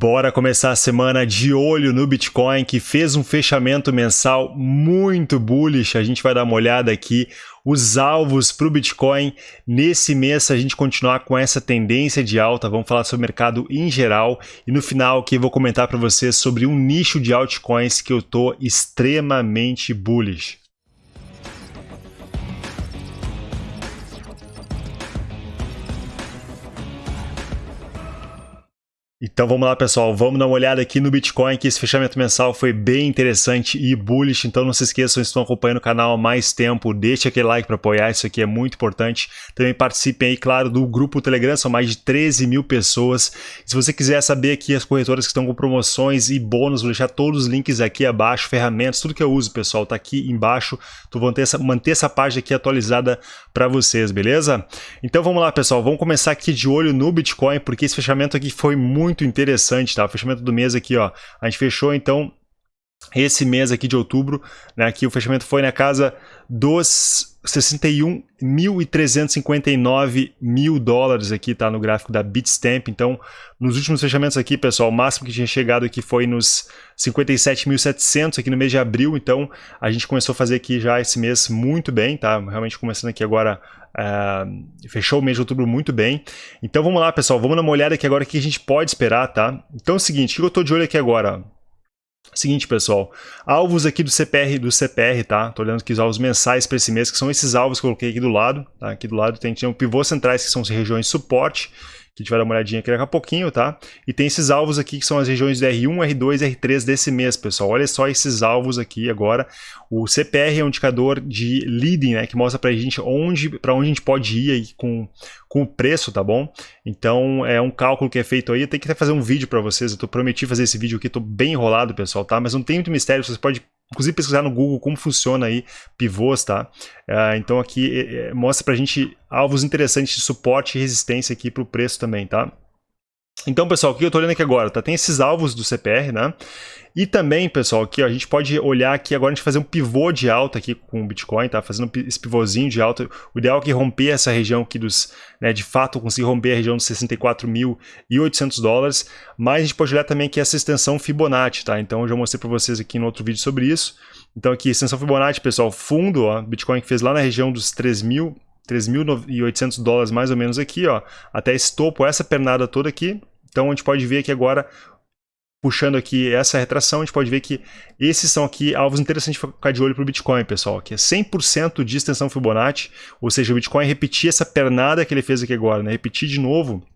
Bora começar a semana de olho no Bitcoin, que fez um fechamento mensal muito bullish. A gente vai dar uma olhada aqui os alvos para o Bitcoin nesse mês, se a gente continuar com essa tendência de alta. Vamos falar sobre o mercado em geral e no final aqui vou comentar para vocês sobre um nicho de altcoins que eu tô extremamente bullish. Então vamos lá pessoal, vamos dar uma olhada aqui no Bitcoin, que esse fechamento mensal foi bem interessante e bullish, então não se esqueçam, se estão acompanhando o canal há mais tempo, deixe aquele like para apoiar, isso aqui é muito importante. Também participem aí, claro, do grupo Telegram, são mais de 13 mil pessoas. Se você quiser saber aqui as corretoras que estão com promoções e bônus, vou deixar todos os links aqui abaixo, ferramentas, tudo que eu uso pessoal, tá aqui embaixo, tu vou manter essa, manter essa página aqui atualizada para vocês, beleza? Então vamos lá pessoal, vamos começar aqui de olho no Bitcoin, porque esse fechamento aqui foi muito muito interessante, tá? Fechamento do mês aqui, ó. A gente fechou, então, esse mês aqui de outubro, né? Aqui o fechamento foi na casa dos 61.359 mil dólares aqui, tá? No gráfico da Bitstamp. Então, nos últimos fechamentos aqui, pessoal, o máximo que tinha chegado aqui foi nos 57.700 aqui no mês de abril. Então, a gente começou a fazer aqui já esse mês muito bem, tá? Realmente começando aqui agora Uh, fechou o mês de outubro muito bem. Então vamos lá, pessoal. Vamos dar uma olhada aqui agora o que a gente pode esperar, tá? Então é o seguinte, o que eu estou de olho aqui agora? Seguinte, pessoal, alvos aqui do CPR, do CPR, tá? Tô olhando aqui os alvos mensais para esse mês, que são esses alvos que eu coloquei aqui do lado, tá? Aqui do lado tem, tem um pivô centrais, que são as regiões de suporte, que a gente vai dar uma olhadinha aqui daqui a pouquinho, tá? E tem esses alvos aqui que são as regiões de R1, R2 e R3 desse mês, pessoal. Olha só esses alvos aqui agora. O CPR é um indicador de leading, né? Que mostra pra gente onde, para onde a gente pode ir aí com, com o preço, tá bom? Então é um cálculo que é feito aí. Eu tenho que até fazer um vídeo para vocês. Eu tô, prometi fazer esse vídeo aqui, tô bem enrolado, pessoal, tá? Mas não tem muito mistério, vocês podem inclusive pesquisar no Google como funciona aí pivôs, tá? Uh, então aqui é, mostra pra gente alvos interessantes de suporte e resistência aqui pro preço também, tá? Então, pessoal, o que eu estou olhando aqui agora? Tá? Tem esses alvos do CPR, né? E também, pessoal, aqui ó, a gente pode olhar aqui agora, a gente fazer um pivô de alta aqui com o Bitcoin, tá? Fazendo esse pivôzinho de alta. O ideal é que romper essa região aqui dos, né, de fato, conseguir romper a região dos 64.800 dólares. Mas a gente pode olhar também aqui essa extensão Fibonacci, tá? Então eu já mostrei para vocês aqui no outro vídeo sobre isso. Então aqui, extensão Fibonacci, pessoal, fundo, ó, Bitcoin que fez lá na região dos 3.000 3.800 dólares mais ou menos aqui, ó, até esse topo, essa pernada toda aqui. Então a gente pode ver aqui agora, puxando aqui essa retração, a gente pode ver que esses são aqui alvos interessantes para ficar de olho para o Bitcoin, pessoal, que é 100% de extensão Fibonacci, ou seja, o Bitcoin repetir essa pernada que ele fez aqui agora, né? repetir de novo,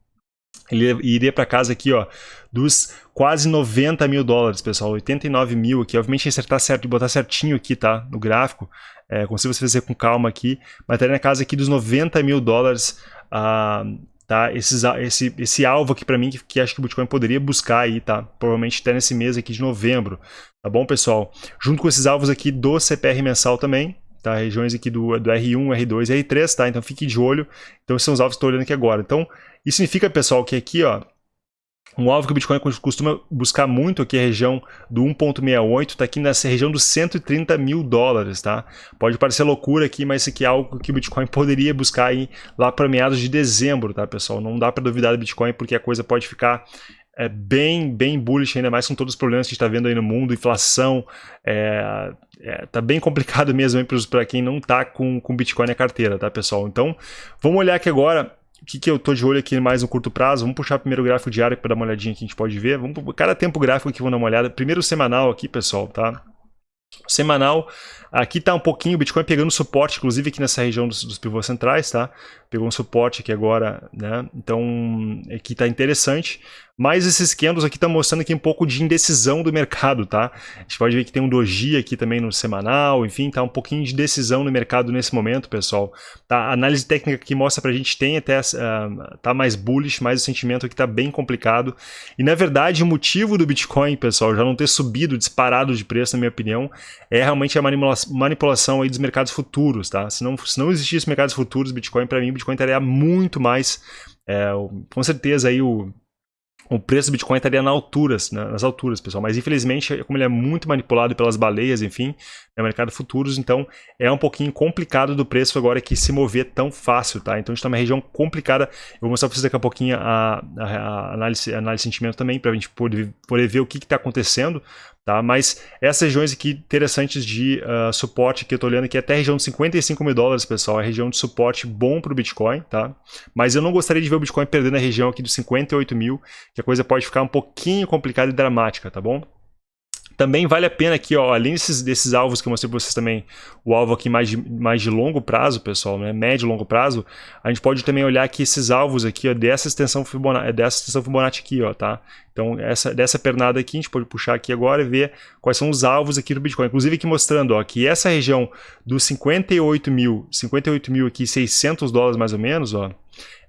ele iria para casa aqui, ó, dos quase 90 mil dólares, pessoal, 89 mil aqui, obviamente acertar certo e botar certinho aqui, tá, no gráfico, é, consigo você fazer com calma aqui, mas estaria na casa aqui dos 90 mil dólares, ah, tá, Esses, esse, esse alvo aqui para mim, que, que acho que o Bitcoin poderia buscar aí, tá, provavelmente até nesse mês aqui de novembro, tá bom, pessoal? Junto com esses alvos aqui do CPR mensal também, tá? Regiões aqui do, do R1, R2 e R3, tá? Então fique de olho. Então esses são os alvos que estou olhando aqui agora. Então, isso significa, pessoal, que aqui, ó, um alvo que o Bitcoin costuma buscar muito aqui é a região do 1.68, está aqui nessa região dos 130 mil dólares, tá? Pode parecer loucura aqui, mas isso aqui é algo que o Bitcoin poderia buscar aí lá para meados de dezembro, tá, pessoal? Não dá para duvidar do Bitcoin porque a coisa pode ficar é, bem, bem bullish, ainda mais com todos os problemas que a gente está vendo aí no mundo, inflação, é, é, tá bem complicado mesmo para quem não tá com, com Bitcoin na carteira, tá, pessoal? Então, vamos olhar aqui agora o que, que eu tô de olho aqui mais no curto prazo. Vamos puxar primeiro o gráfico diário para dar uma olhadinha que a gente pode ver. Vamos cada tempo gráfico aqui, vamos dar uma olhada. Primeiro semanal aqui, pessoal, tá? Semanal, aqui tá um pouquinho o Bitcoin pegando suporte, inclusive aqui nessa região dos, dos pivôs centrais, tá? Pegou um suporte aqui agora, né? Então, aqui tá interessante. Mas esses candles aqui estão mostrando aqui um pouco de indecisão do mercado, tá? A gente pode ver que tem um doji aqui também no semanal, enfim, tá um pouquinho de decisão no mercado nesse momento, pessoal. Tá? A análise técnica aqui mostra pra gente tem até uh, tá mais bullish, mas o sentimento aqui tá bem complicado. E na verdade, o motivo do Bitcoin, pessoal, já não ter subido, disparado de preço, na minha opinião, é realmente a manipulação, manipulação aí dos mercados futuros, tá? Se não, se não existisse mercados futuros, Bitcoin, para mim, Bitcoin estaria muito mais, é, com certeza aí o o preço do Bitcoin estaria nas alturas, né, nas alturas, pessoal. Mas infelizmente, como ele é muito manipulado pelas baleias, enfim, é mercado futuros, então é um pouquinho complicado do preço agora que se mover tão fácil, tá? Então a gente está numa região complicada. Eu vou mostrar para vocês daqui a pouquinho a, a, a análise, a análise de sentimento também, para a gente poder, poder ver o que está acontecendo. Tá? Mas essas regiões aqui interessantes de uh, suporte que eu estou olhando aqui, até a região de 55 mil dólares, pessoal, é região de suporte bom para o Bitcoin, tá? Mas eu não gostaria de ver o Bitcoin perdendo a região aqui dos 58 mil, que a coisa pode ficar um pouquinho complicada e dramática, tá bom? Também vale a pena aqui, ó, além desses, desses alvos que eu mostrei para vocês também, o alvo aqui mais de, mais de longo prazo, pessoal, né, médio e longo prazo, a gente pode também olhar aqui esses alvos aqui, ó, dessa extensão Fibonacci, dessa extensão Fibonacci aqui, ó, tá? Então, essa, dessa pernada aqui, a gente pode puxar aqui agora e ver quais são os alvos aqui do Bitcoin. Inclusive aqui mostrando, ó, que essa região dos 58 mil, 58 mil aqui, 600 dólares mais ou menos, ó,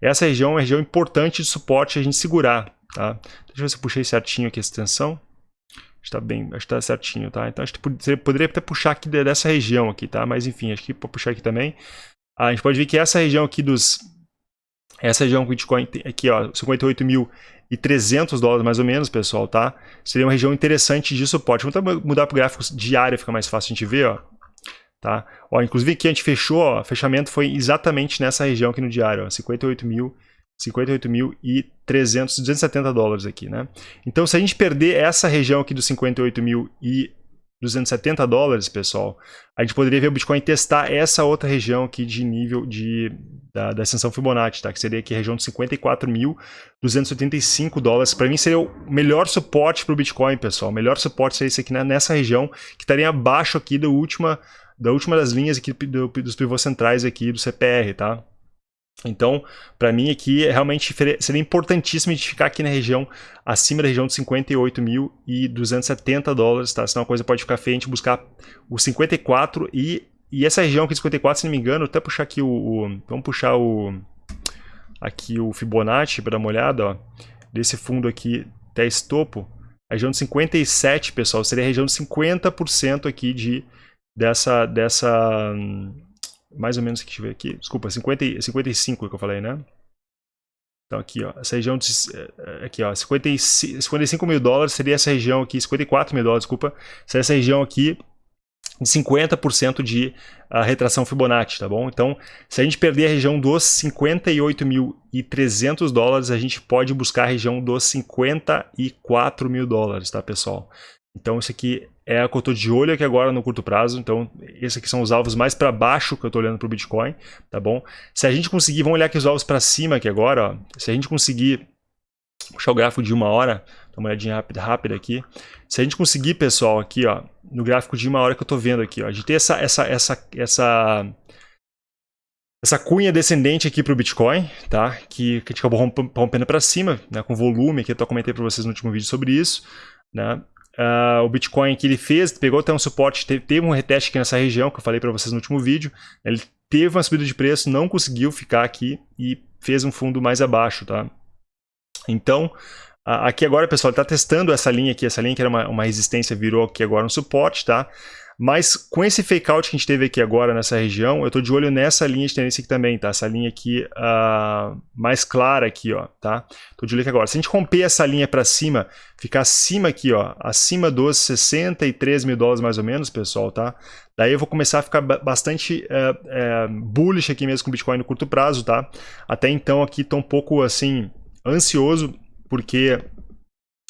essa região é uma região importante de suporte a gente segurar, tá? Deixa eu ver se eu puxei certinho aqui a extensão está bem, acho que está certinho, tá? Então acho que você poderia até puxar aqui dessa região aqui, tá? Mas enfim, acho que para puxar aqui também. A gente pode ver que essa região aqui dos essa região Bitcoin aqui, ó, 58.300 dólares mais ou menos, pessoal, tá? Seria uma região interessante de suporte. Vamos mudar para o gráfico diário, fica mais fácil a gente ver, ó. Tá? Ó, inclusive aqui a gente fechou, ó, fechamento foi exatamente nessa região aqui no diário, ó, 58 mil 58.300, 270 dólares aqui, né? Então, se a gente perder essa região aqui dos 58.270 dólares, pessoal, a gente poderia ver o Bitcoin testar essa outra região aqui de nível de, da, da ascensão Fibonacci, tá? Que seria aqui a região de 54.285 dólares. Para mim seria o melhor suporte para o Bitcoin, pessoal. O melhor suporte seria esse aqui né? nessa região, que estaria abaixo aqui da última, da última das linhas aqui do, dos pivôs centrais aqui do CPR, tá? Então, para mim aqui, realmente seria importantíssimo ficar aqui na região, acima da região de 58.270 dólares, tá? Senão a coisa pode ficar feia a gente buscar o 54 e, e essa região aqui de 54, se não me engano, até puxar aqui o... o vamos puxar o... Aqui o Fibonacci para dar uma olhada, ó. Desse fundo aqui até esse topo. A região de 57, pessoal, seria a região de 50% aqui de, dessa... dessa mais ou menos, deixa eu ver aqui, desculpa, 50, 55 que eu falei, né? Então aqui, ó, essa região, de, eh, aqui, ó, 55, 55 mil dólares seria essa região aqui, 54 mil dólares, desculpa, seria essa região aqui de 50% de uh, retração Fibonacci, tá bom? Então, se a gente perder a região dos 58.300 dólares, a gente pode buscar a região dos 54 mil dólares, tá, pessoal? Então, isso aqui é a que eu estou de olho aqui agora no curto prazo. Então, esses aqui são os alvos mais para baixo que eu estou olhando para o Bitcoin, tá bom? Se a gente conseguir, vamos olhar aqui os alvos para cima aqui agora, ó. Se a gente conseguir puxar o gráfico de uma hora, dá uma olhadinha rápida, rápida aqui. Se a gente conseguir, pessoal, aqui, ó, no gráfico de uma hora que eu estou vendo aqui, ó, a gente tem essa, essa, essa, essa, essa cunha descendente aqui para o Bitcoin, tá? Que, que a gente acabou rompendo para cima, né? Com volume, que eu comentei para vocês no último vídeo sobre isso, né? Uh, o Bitcoin que ele fez, pegou até um suporte, teve, teve um reteste aqui nessa região, que eu falei para vocês no último vídeo. Ele teve uma subida de preço, não conseguiu ficar aqui e fez um fundo mais abaixo, tá? Então, aqui agora, pessoal, ele está testando essa linha aqui, essa linha que era uma, uma resistência, virou aqui agora um suporte, tá? Mas com esse fake out que a gente teve aqui agora nessa região, eu estou de olho nessa linha de tendência aqui também, tá? Essa linha aqui uh, mais clara aqui, ó, tá? Estou de olho aqui agora. Se a gente romper essa linha para cima, ficar acima aqui, ó, acima dos 63 mil dólares mais ou menos, pessoal, tá? Daí eu vou começar a ficar bastante é, é, bullish aqui mesmo com o Bitcoin no curto prazo, tá? Até então aqui estou um pouco, assim, ansioso, porque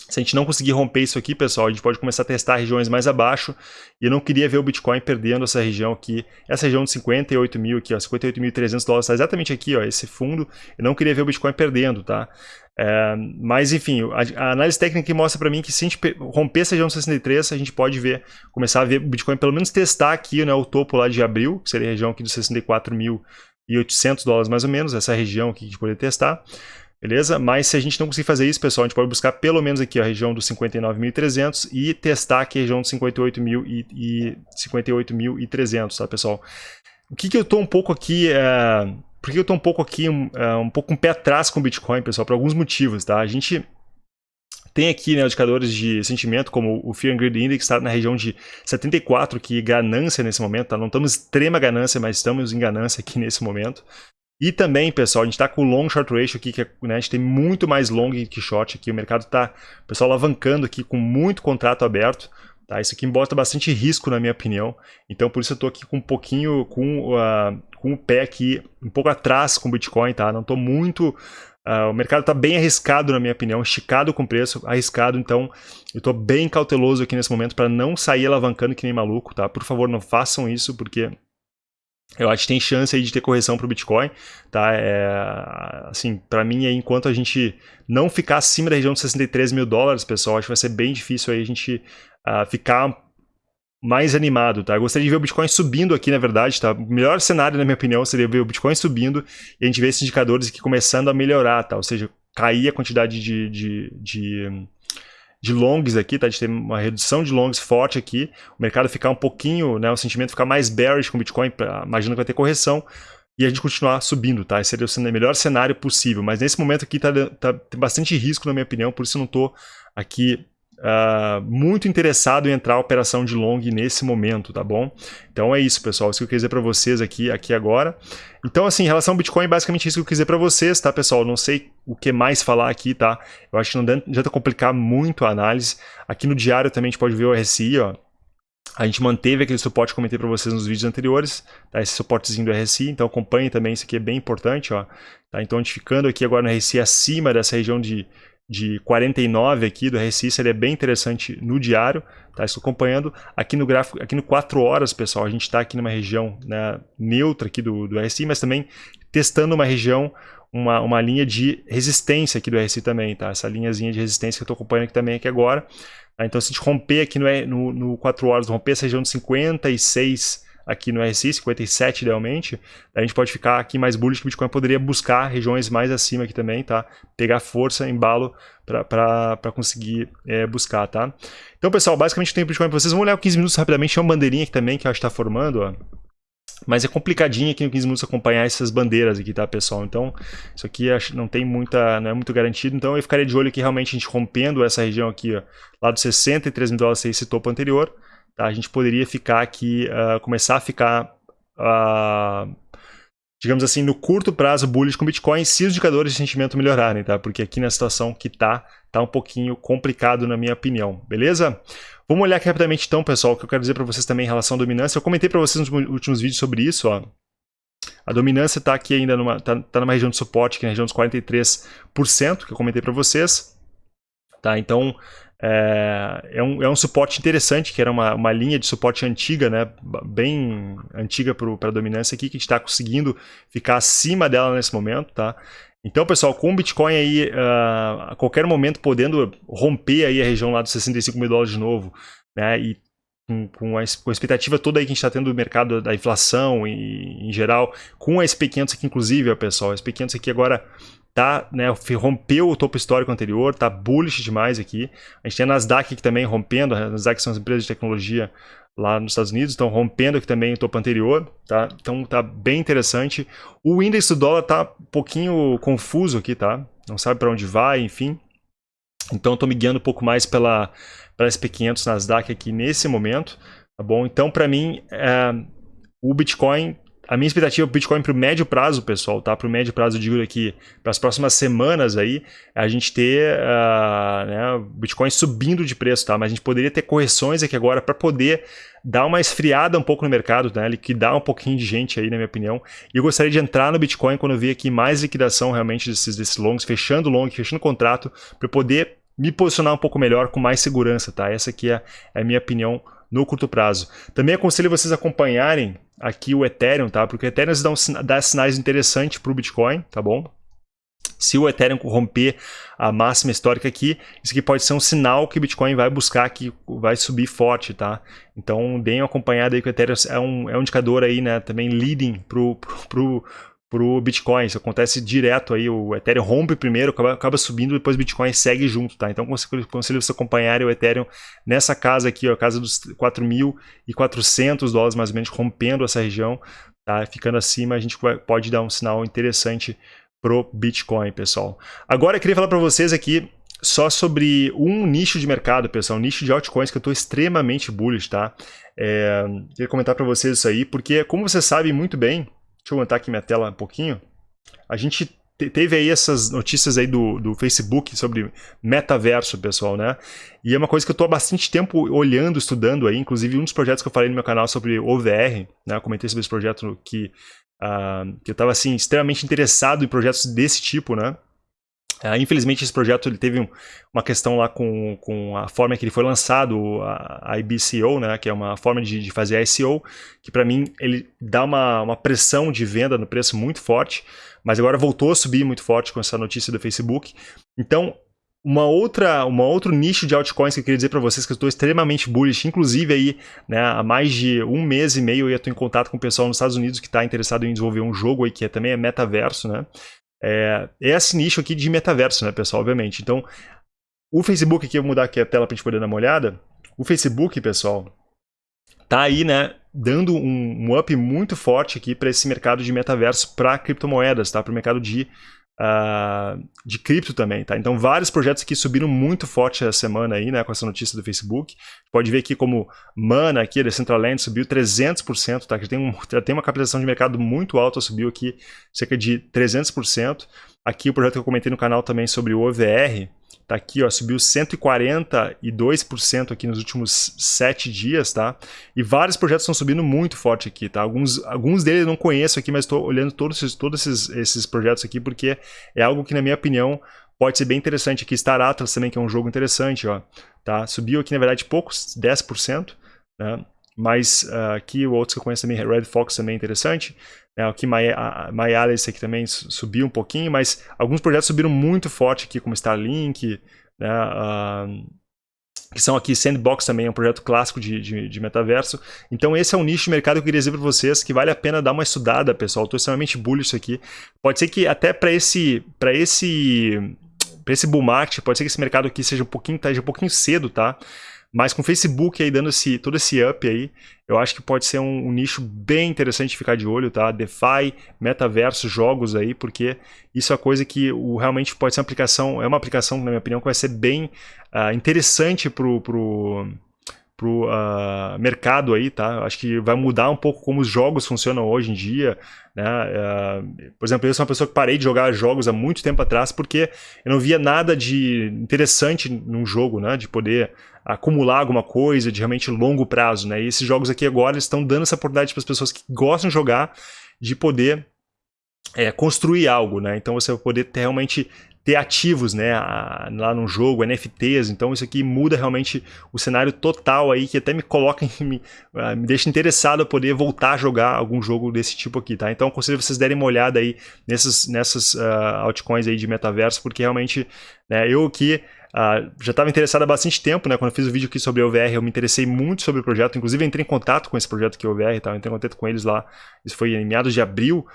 se a gente não conseguir romper isso aqui, pessoal, a gente pode começar a testar regiões mais abaixo. E eu não queria ver o Bitcoin perdendo essa região aqui. Essa região de 58 mil aqui, ó, 58.300 dólares, está exatamente aqui, ó, esse fundo. Eu não queria ver o Bitcoin perdendo, tá? É, mas, enfim, a, a análise técnica mostra para mim que se a gente romper essa região de 63, a gente pode ver, começar a ver o Bitcoin pelo menos testar aqui, né, o topo lá de abril, que seria a região aqui dos 64.800 dólares mais ou menos, essa região aqui que a gente poderia testar. Beleza? Mas se a gente não conseguir fazer isso, pessoal, a gente pode buscar pelo menos aqui a região dos 59.300 e testar aqui a região dos 58.000 e, 58.300, tá, pessoal? O que, que eu estou um pouco aqui... É... Por que eu estou um pouco aqui, um, é, um pouco um pé atrás com o Bitcoin, pessoal? Por alguns motivos, tá? A gente tem aqui né, indicadores de sentimento, como o Fear and Greed Index está na região de 74, que ganância nesse momento, tá? Não estamos em extrema ganância, mas estamos em ganância aqui nesse momento. E também, pessoal, a gente está com o long short ratio aqui, que é, né, a gente tem muito mais long que short aqui. O mercado está, pessoal, alavancando aqui com muito contrato aberto. Tá? Isso aqui bota bastante risco, na minha opinião. Então, por isso eu estou aqui com um pouquinho, com, uh, com o pé aqui um pouco atrás com o Bitcoin, tá? Não estou muito... Uh, o mercado está bem arriscado, na minha opinião, esticado com preço, arriscado, então eu estou bem cauteloso aqui nesse momento para não sair alavancando que nem maluco, tá? Por favor, não façam isso, porque eu acho que tem chance aí de ter correção para o Bitcoin, tá? É, assim, para mim, aí, enquanto a gente não ficar acima da região de 63 mil dólares, pessoal, acho que vai ser bem difícil aí a gente uh, ficar mais animado, tá? Eu gostaria de ver o Bitcoin subindo aqui, na verdade, tá? O melhor cenário, na minha opinião, seria ver o Bitcoin subindo e a gente ver esses indicadores aqui começando a melhorar, tá? Ou seja, cair a quantidade de, de, de de longs aqui, tá? De ter uma redução de longs forte aqui, o mercado ficar um pouquinho, né? O sentimento ficar mais bearish com o Bitcoin, imagino que vai ter correção, e a gente continuar subindo, tá? Esse seria o melhor cenário possível, mas nesse momento aqui tá, tá, tem bastante risco, na minha opinião, por isso eu não tô aqui uh, muito interessado em entrar a operação de long nesse momento, tá bom? Então é isso, pessoal. Isso que eu quis dizer para vocês aqui, aqui agora. Então, assim, em relação ao Bitcoin, basicamente isso que eu quis dizer para vocês, tá, pessoal? Não sei o que mais falar aqui, tá? Eu acho que não adianta complicar muito a análise. Aqui no diário também a gente pode ver o RSI, ó. A gente manteve aquele suporte que eu comentei para vocês nos vídeos anteriores, tá? esse suportezinho do RSI, então acompanhe também, isso aqui é bem importante. Ó, tá? Então a gente ficando aqui agora no RSI acima dessa região de de 49 aqui do RSI seria bem interessante no diário, tá? Estou acompanhando aqui no gráfico, aqui no 4 horas, pessoal, a gente está aqui numa região né, neutra aqui do, do RSI, mas também testando uma região, uma, uma linha de resistência aqui do RSI também, tá? Essa linhazinha de resistência que eu estou acompanhando aqui também aqui agora. Tá? Então, se a gente romper aqui no, no, no 4 horas, romper essa região de 56 aqui no RSI, 57 idealmente, a gente pode ficar aqui mais bullish que o Bitcoin poderia buscar regiões mais acima aqui também, tá? Pegar força, embalo para conseguir é, buscar, tá? Então, pessoal, basicamente tem o Bitcoin para vocês. Vamos olhar o 15 minutos rapidamente, tem uma bandeirinha aqui também que eu acho que está formando, ó. Mas é complicadinho aqui no 15 minutos acompanhar essas bandeiras aqui, tá, pessoal? Então, isso aqui não tem muita, não é muito garantido. Então, eu ficaria de olho aqui realmente a gente rompendo essa região aqui, ó, lá dos 63 mil dólares, esse topo anterior tá? a gente poderia ficar aqui, uh, começar a ficar, uh, digamos assim, no curto prazo bullish com Bitcoin se os indicadores de sentimento melhorarem, tá? Porque aqui na situação que tá, tá um pouquinho complicado na minha opinião, beleza? Vamos olhar aqui rapidamente então, pessoal, o que eu quero dizer para vocês também em relação à dominância. Eu comentei para vocês nos últimos vídeos sobre isso, ó. A dominância está aqui ainda numa, tá, tá numa região de suporte, que é na região dos 43%, que eu comentei para vocês. Tá, então, é, é, um, é um suporte interessante, que era uma, uma linha de suporte antiga, né, bem antiga para a dominância aqui, que a gente está conseguindo ficar acima dela nesse momento, tá? Então, pessoal, com o Bitcoin aí, uh, a qualquer momento podendo romper aí a região lá dos 65 mil dólares de novo, né, e com, com, a, com a expectativa toda aí que a gente está tendo do mercado da inflação e, em geral, com a SP500 aqui inclusive, pessoal, a SP500 aqui agora tá, né, rompeu o topo histórico anterior, tá bullish demais aqui. A gente tem a Nasdaq aqui também rompendo, a Nasdaq são as empresas de tecnologia lá nos Estados Unidos, estão rompendo aqui também o topo anterior, tá? Então tá bem interessante. O índice do dólar tá um pouquinho confuso aqui, tá? Não sabe para onde vai, enfim. Então estou me guiando um pouco mais pela, pela SP500 Nasdaq aqui nesse momento, tá bom? Então para mim é, o Bitcoin a minha expectativa o Bitcoin para o médio prazo, pessoal, tá? Para o médio prazo, eu digo aqui, para as próximas semanas aí, é a gente ter uh, né, Bitcoin subindo de preço, tá? Mas a gente poderia ter correções aqui agora para poder dar uma esfriada um pouco no mercado, né? Liquidar um pouquinho de gente aí, na minha opinião. E eu gostaria de entrar no Bitcoin quando eu ver aqui mais liquidação realmente desses, desses longs, fechando long, fechando contrato, para poder me posicionar um pouco melhor, com mais segurança, tá? Essa aqui é, é a minha opinião no curto prazo. Também aconselho vocês acompanharem aqui o Ethereum, tá? Porque o Ethereum dá, um, dá sinais interessantes para o Bitcoin, tá bom? Se o Ethereum romper a máxima histórica aqui, isso aqui pode ser um sinal que o Bitcoin vai buscar, que vai subir forte, tá? Então, deem uma acompanhada aí que o Ethereum é um, é um indicador aí, né, também leading pro, pro para o Bitcoin. Isso acontece direto aí, o Ethereum rompe primeiro, acaba, acaba subindo, depois o Bitcoin segue junto, tá? Então conselho você acompanhar o Ethereum nessa casa aqui, ó, a casa dos 4.400 dólares mais ou menos, rompendo essa região, tá? Ficando acima, a gente pode dar um sinal interessante pro Bitcoin, pessoal. Agora eu queria falar para vocês aqui só sobre um nicho de mercado, pessoal, um nicho de altcoins que eu estou extremamente bullish, tá? É, queria comentar para vocês isso aí, porque como vocês sabem muito bem, Deixa eu aumentar aqui minha tela um pouquinho. a gente teve aí essas notícias aí do, do Facebook sobre metaverso, pessoal, né? E é uma coisa que eu estou há bastante tempo olhando, estudando aí, inclusive um dos projetos que eu falei no meu canal sobre OVR, né? Eu comentei sobre esse projeto que, uh, que eu estava, assim, extremamente interessado em projetos desse tipo, né? Uh, infelizmente, esse projeto ele teve um, uma questão lá com, com a forma que ele foi lançado, a, a IBCO, né, que é uma forma de, de fazer SEO, que para mim ele dá uma, uma pressão de venda no preço muito forte, mas agora voltou a subir muito forte com essa notícia do Facebook. Então, uma outra, uma outro nicho de altcoins que eu queria dizer para vocês que eu estou extremamente bullish, inclusive aí, né, há mais de um mês e meio eu estou em contato com o pessoal nos Estados Unidos que está interessado em desenvolver um jogo aí que é, também é metaverso, né? É, é esse nicho aqui de metaverso, né, pessoal, obviamente. Então, o Facebook aqui, eu vou mudar aqui a tela para a gente poder dar uma olhada. O Facebook, pessoal, tá aí, né, dando um, um up muito forte aqui para esse mercado de metaverso para criptomoedas, tá? Para o mercado de uh, de cripto também, tá? Então vários projetos aqui subiram muito forte essa semana aí, né, com essa notícia do Facebook. Pode ver aqui como Mana aqui, a Decentraland, subiu 300%, tá? Que tem, um, tem uma capitalização de mercado muito alta, subiu aqui cerca de 300%. Aqui o projeto que eu comentei no canal também sobre o OVR, Tá aqui, ó, subiu 142% aqui nos últimos sete dias, tá? E vários projetos estão subindo muito forte aqui, tá? Alguns, alguns deles eu não conheço aqui, mas estou olhando todos, esses, todos esses, esses projetos aqui porque é algo que, na minha opinião, pode ser bem interessante. Aqui Star Atlas também, que é um jogo interessante, ó, tá? Subiu aqui, na verdade, poucos, 10%, né? Mas uh, aqui outros que eu conheço também, Red Fox também é interessante. Né? Aqui My, esse aqui também subiu um pouquinho, mas alguns projetos subiram muito forte aqui, como Starlink, né? Uh, que são aqui Sandbox também, é um projeto clássico de, de, de, metaverso. Então esse é um nicho de mercado que eu queria dizer para vocês que vale a pena dar uma estudada, pessoal. Estou extremamente bullish aqui. Pode ser que até para esse, para esse, para esse bull market, pode ser que esse mercado aqui seja um pouquinho, tá, um pouquinho cedo, tá? Mas com o Facebook aí dando esse, todo esse up aí, eu acho que pode ser um, um, nicho bem interessante ficar de olho, tá? DeFi, metaverso, jogos aí, porque isso é coisa que o, realmente pode ser uma aplicação, é uma aplicação, na minha opinião, que vai ser bem uh, interessante pro, pro, pro uh, mercado aí, tá? Acho que vai mudar um pouco como os jogos funcionam hoje em dia, né? Uh, por exemplo, eu sou uma pessoa que parei de jogar jogos há muito tempo atrás porque eu não via nada de interessante num jogo, né? De poder acumular alguma coisa de realmente longo prazo, né? E esses jogos aqui agora estão dando essa oportunidade para as pessoas que gostam de jogar de poder é, construir algo, né? Então você vai poder ter, realmente ter ativos, né, lá no jogo, NFTs, então isso aqui muda realmente o cenário total aí, que até me coloca, me, uh, me deixa interessado a poder voltar a jogar algum jogo desse tipo aqui, tá? Então aconselho vocês derem uma olhada aí nessas, nessas uh, altcoins aí de metaverso, porque realmente, né, eu aqui Uh, já estava interessado há bastante tempo, né? Quando eu fiz o vídeo aqui sobre o OVR, eu me interessei muito sobre o projeto. Inclusive, entrei em contato com esse projeto aqui, o OVR, tá? entrei em contato com eles lá. Isso foi em meados de abril,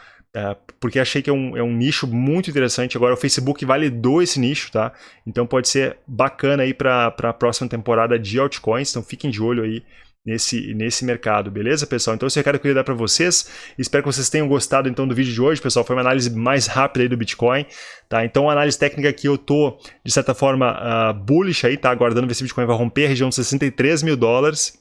porque achei que é um, é um nicho muito interessante. Agora, o Facebook validou esse nicho, tá? Então, pode ser bacana aí para a próxima temporada de altcoins. Então, fiquem de olho aí nesse, nesse mercado, beleza, pessoal? Então esse recado que eu queria dar para vocês, espero que vocês tenham gostado então do vídeo de hoje, pessoal, foi uma análise mais rápida aí do Bitcoin, tá? Então a análise técnica aqui eu tô, de certa forma, uh, bullish aí, tá? Aguardando ver se o Bitcoin vai romper a região de 63 mil dólares,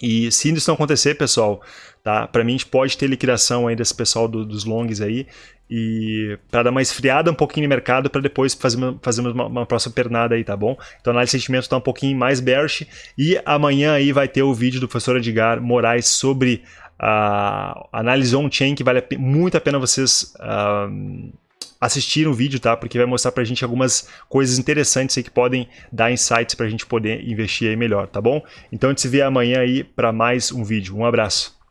e se isso não acontecer, pessoal, tá? Para mim a gente pode ter liquidação aí desse pessoal do, dos longs aí e para dar uma esfriada um pouquinho no mercado para depois fazer uma, fazer uma, uma, próxima pernada aí, tá bom? Então a análise de sentimento está um pouquinho mais bearish e amanhã aí vai ter o vídeo do professor Edgar Moraes sobre a análise on-chain que vale muito a pena vocês uh, assistirem o vídeo, tá? Porque vai mostrar pra gente algumas coisas interessantes aí que podem dar insights pra gente poder investir aí melhor, tá bom? Então a gente se vê amanhã aí para mais um vídeo. Um abraço.